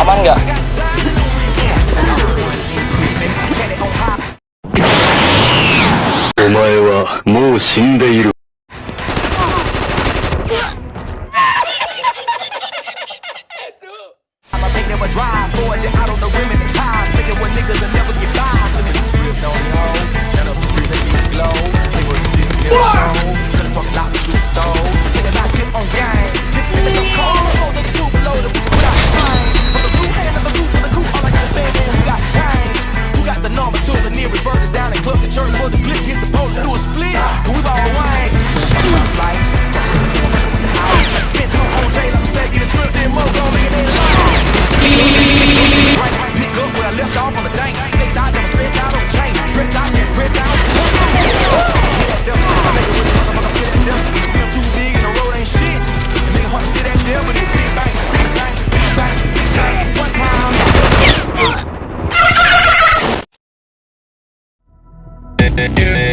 Aman nggak? Omae wa mou shindeiru. Drive boys and out on the rim and the ties, thinking what niggas will never get by. Fuck the church, fuck the blick, hit the post, do a split. Yeah.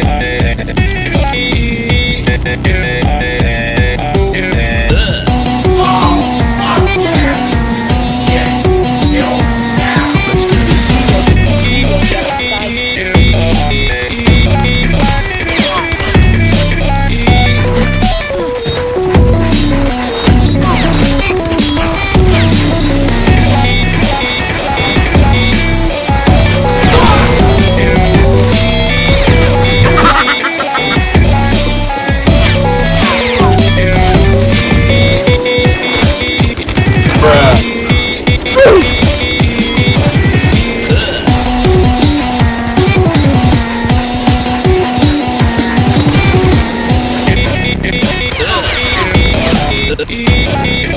咦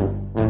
Mm-hmm.